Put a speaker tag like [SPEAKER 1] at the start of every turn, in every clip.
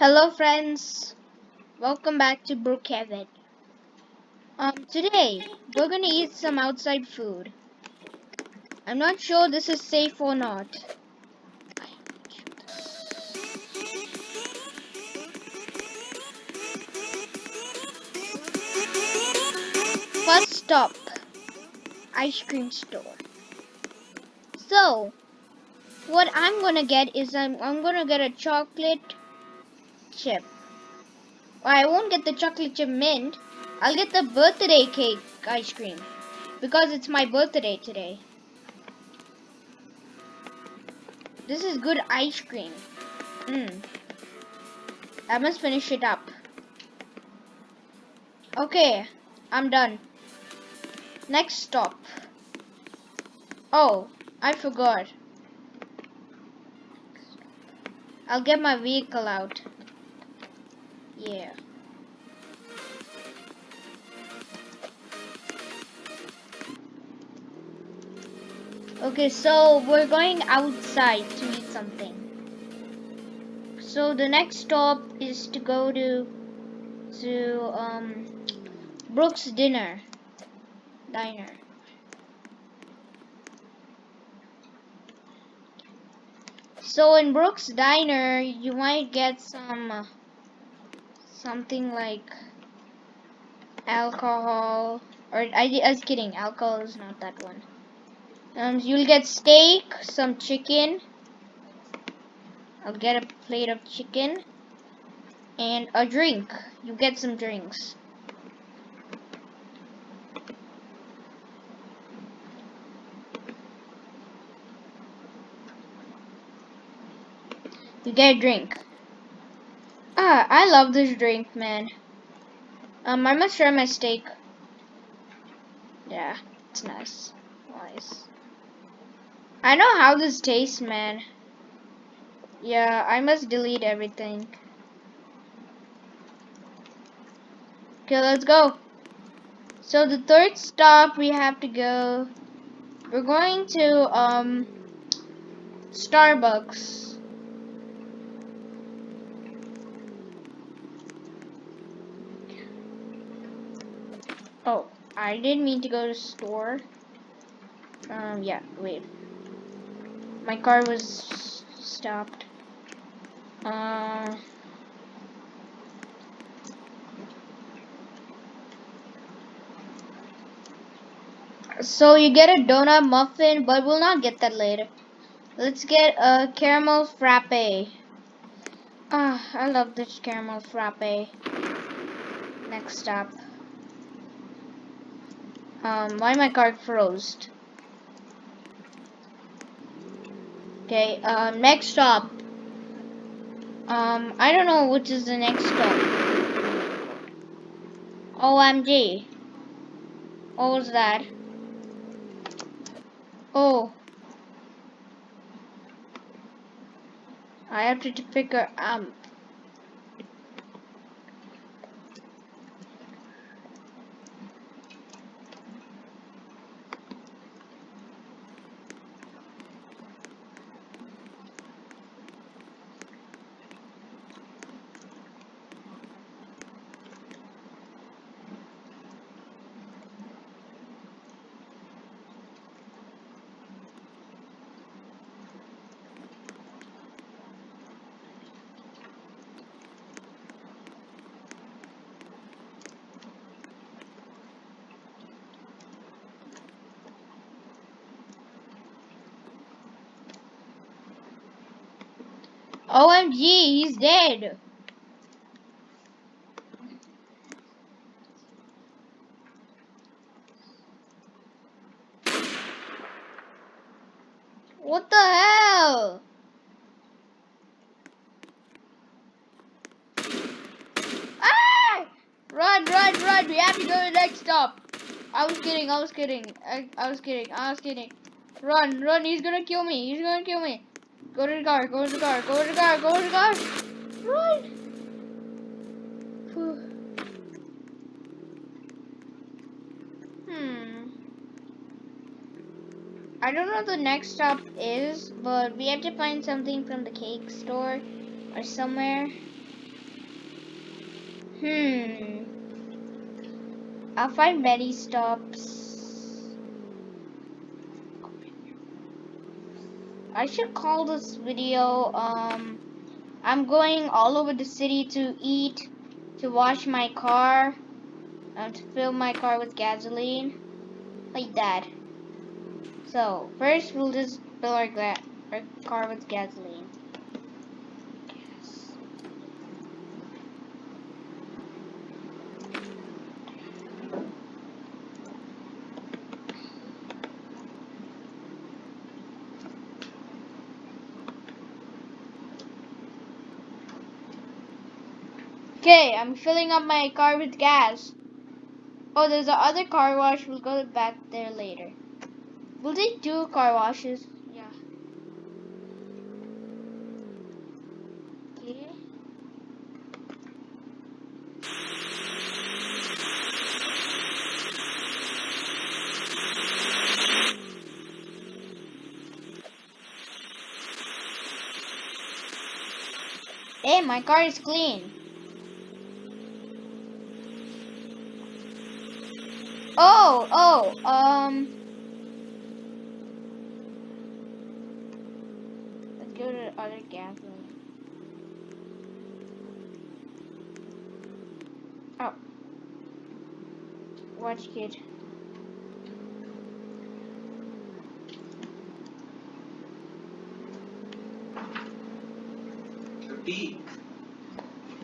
[SPEAKER 1] Hello friends, welcome back to Brookhaven. Um, today we're gonna eat some outside food. I'm not sure this is safe or not. First stop, ice cream store. So, what I'm gonna get is I'm, I'm gonna get a chocolate chip. I won't get the chocolate chip mint. I'll get the birthday cake ice cream. Because it's my birthday today. This is good ice cream. Mmm. I must finish it up. Okay, I'm done. Next stop. Oh, I forgot. I'll get my vehicle out. Yeah. Okay, so we're going outside to eat something. So the next stop is to go to to um Brooks dinner diner. So in Brooks diner, you might get some uh, something like alcohol or I, I was kidding alcohol is not that one. Um, you'll get steak some chicken. I'll get a plate of chicken and a drink. You get some drinks. You get a drink I love this drink, man. Um, I must try my steak. Yeah, it's nice. Nice. I know how this tastes, man. Yeah, I must delete everything. Okay, let's go. So the third stop we have to go, we're going to, um, Starbucks. Oh, I didn't mean to go to store. Um, yeah, wait. My car was stopped. Uh... So you get a donut muffin, but we'll not get that later. Let's get a caramel frappe. Ah, I love this caramel frappe. Next stop. Um, why my card froze? Okay, um, next stop. Um, I don't know which is the next stop. OMG. What was that? Oh. I have to pick a um OMG, he's dead. What the hell? Ah! Run, run, run. We have to go to the next stop. I was kidding, I was kidding. I, I was kidding, I was kidding. Run, run, he's gonna kill me. He's gonna kill me. Go to the car, go to the car, go to the car, go to the car. Run! Hmm. I don't know what the next stop is, but we have to find something from the cake store or somewhere. Hmm. I'll find many stops. I should call this video, um, I'm going all over the city to eat, to wash my car, and to fill my car with gasoline. Like that. So, first we'll just fill our, our car with gasoline. Okay, I'm filling up my car with gas. Oh, there's the other car wash. We'll go back there later. Will they do car washes? Yeah. Okay. Hey, my car is clean. Oh, oh, um. Let's go to the other gasoline. Oh. Watch, kid.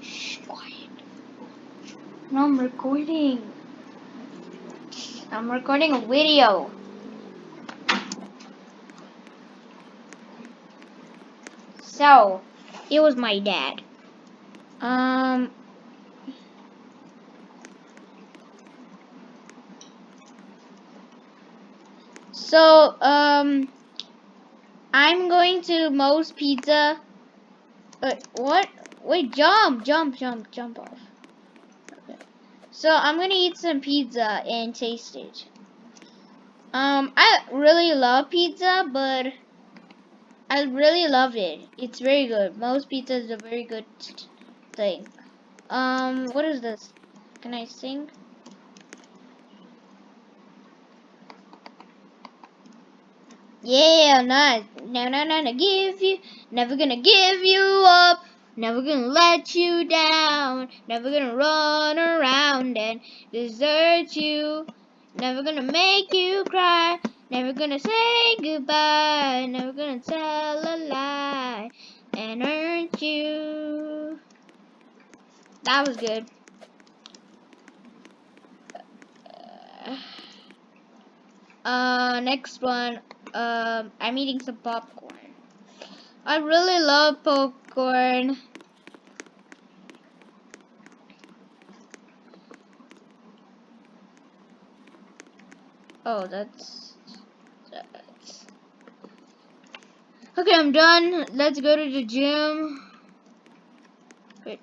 [SPEAKER 1] Shh, quiet. No, I'm recording. I'm recording a video. So, it was my dad. Um, so, um, I'm going to Moe's Pizza. Uh, what? Wait, jump, jump, jump, jump off. So, I'm gonna eat some pizza and taste it. Um, I really love pizza, but I really love it. It's very good. Moe's Pizza is a very good thing. Um, what is this? Can I sing? Yeah, not no no no no give you never gonna give you up, never gonna let you down, never gonna run around and desert you, never gonna make you cry, never gonna say goodbye, never gonna tell a lie and hurt you. That was good. Uh, next one. Um, I'm eating some popcorn. I really love popcorn. Oh, that's, that's... Okay, I'm done. Let's go to the gym. Wait,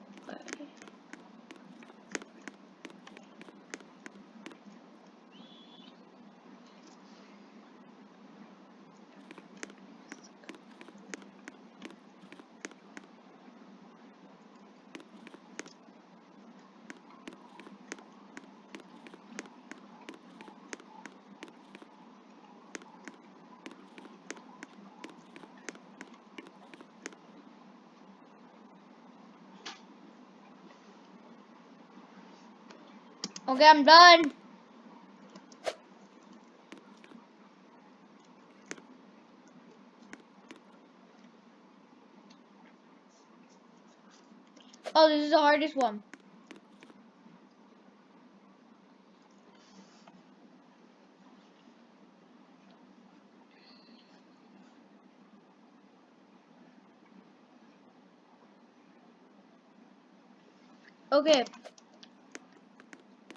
[SPEAKER 1] Okay, I'm done. Oh, this is the hardest one. Okay.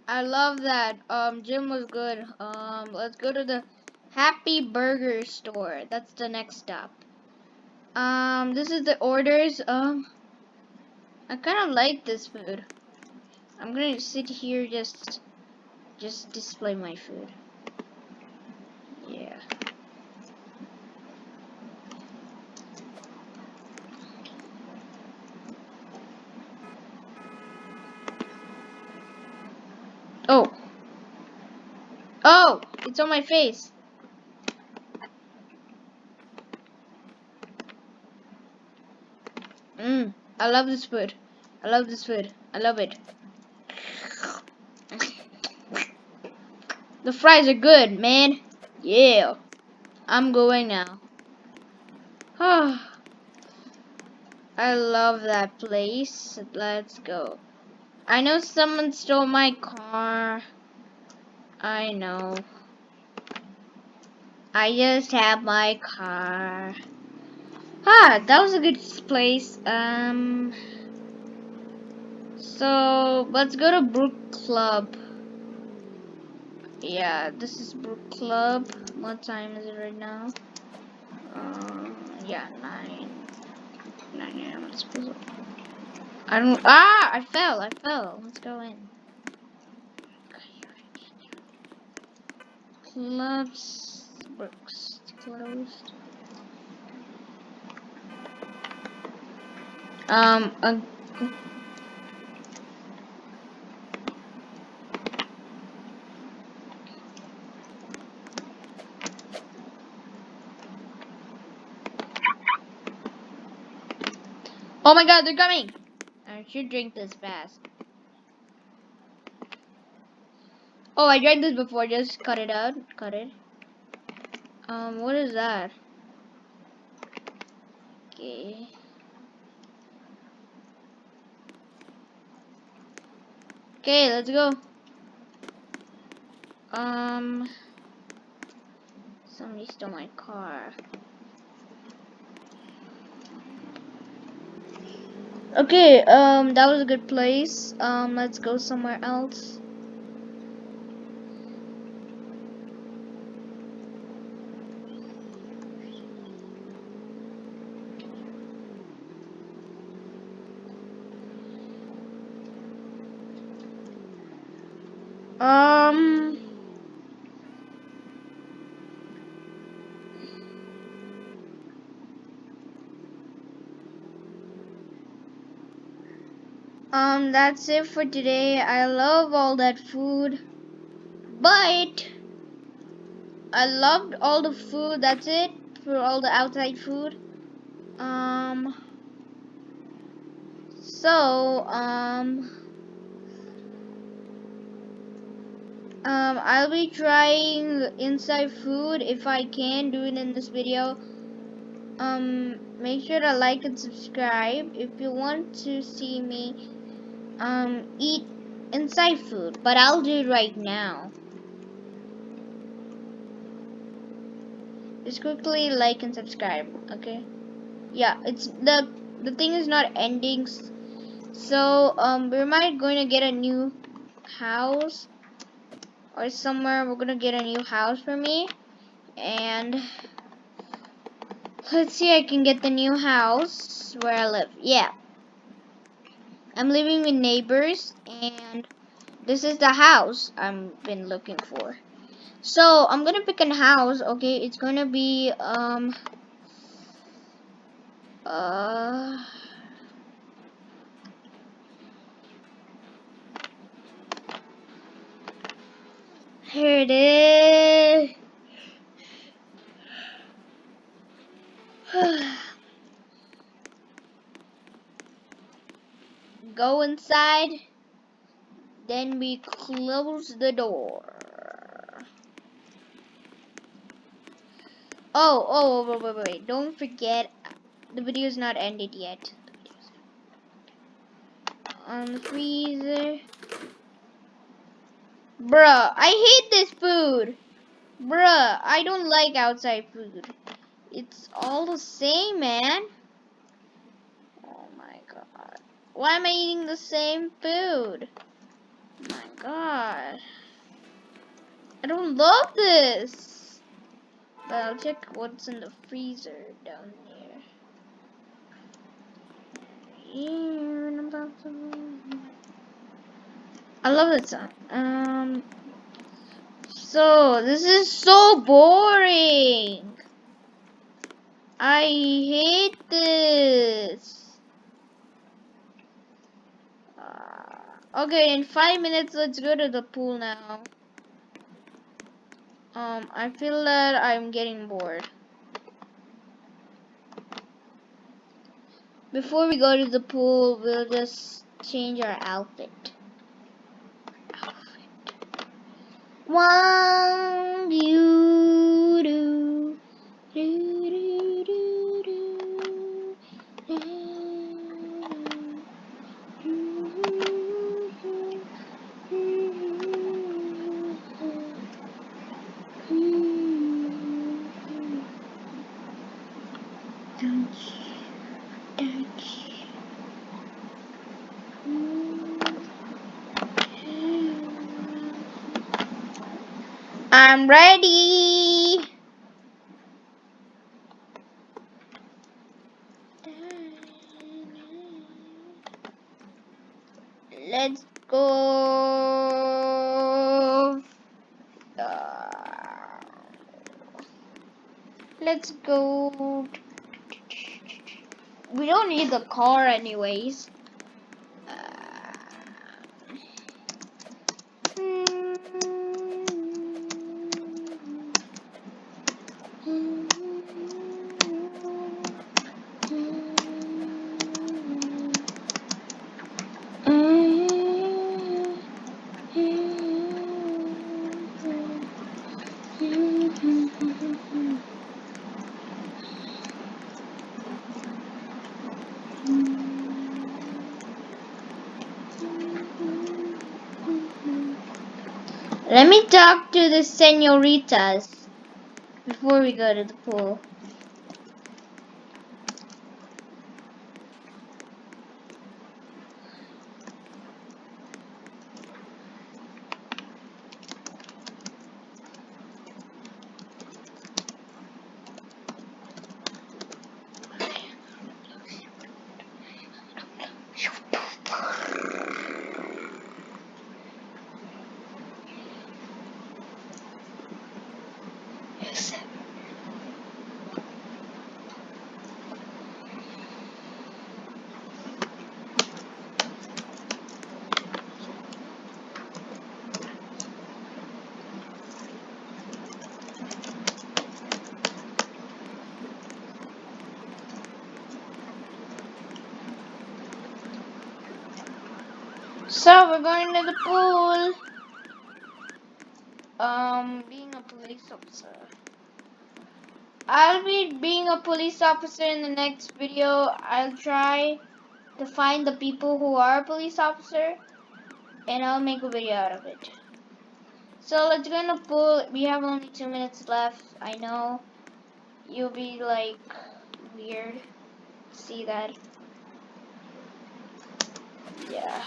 [SPEAKER 1] I love that. Um, gym was good. Um, let's go to the Happy Burger store. That's the next stop. Um, this is the orders. Um, I kind of like this food. I'm gonna sit here just, just display my food. Yeah. Oh. Oh, it's on my face. Mmm, I love this food. I love this food. I love it. The fries are good, man. Yeah. I'm going now. Ah. I love that place. Let's go. I know someone stole my car. I know. I just have my car. Ah, that was a good place. Um, so let's go to Brook Club. Yeah, this is Brook Club. What time is it right now? Um, yeah, nine. Nine a.m. I don't. Ah, I fell. I fell. Let's go in. Clubs. Brooks closed. Um. Uh, Oh my god, they're coming! I should drink this fast. Oh, I drank this before. Just cut it out. Cut it. Um, what is that? Okay. Okay, let's go. Um, somebody stole my car. Okay, um, that was a good place. Um, let's go somewhere else. Um, that's it for today. I love all that food. But, I loved all the food. That's it for all the outside food. Um, so, um, um, I'll be trying inside food if I can do it in this video. Um, make sure to like and subscribe if you want to see me um, eat inside food, but I'll do it right now. Just quickly like and subscribe, okay? Yeah, it's the the thing is not ending, so um, we might going to get a new house or somewhere. We're gonna get a new house for me, and let's see. I can get the new house where I live. Yeah. I'm living with neighbors and this is the house I've been looking for. So I'm gonna pick a house, okay, it's gonna be um uh here it is go inside. Then we close the door. Oh, oh, wait, wait, wait, Don't forget, the video is not ended yet. On the freezer. Bruh, I hate this food. Bruh, I don't like outside food. It's all the same, man. Why am I eating the same food? my god. I don't love this. But I'll check what's in the freezer down here. I love that song. Um, so this is so boring. I hate this. Okay, in five minutes, let's go to the pool now. Um, I feel that I'm getting bored. Before we go to the pool, we'll just change our outfit. outfit. One, you, do, do, do, do, do, I'm ready. Let's go. Let's go. We don't need the car anyways. Let me talk to the senoritas before we go to the pool. So we're going to the pool. Um, being a police officer. I'll be being a police officer in the next video. I'll try to find the people who are a police officer and I'll make a video out of it. So let's go in the pool. We have only two minutes left. I know you'll be like weird. See that? Yeah.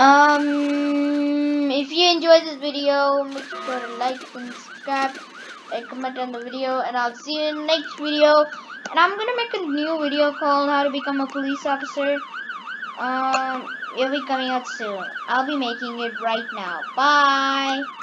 [SPEAKER 1] Um, if you enjoyed this video, make sure to like and subscribe and comment on the video. And I'll see you in the next video. And I'm gonna make a new video called How to Become a Police Officer. Um, it'll be coming out soon. I'll be making it right now. Bye.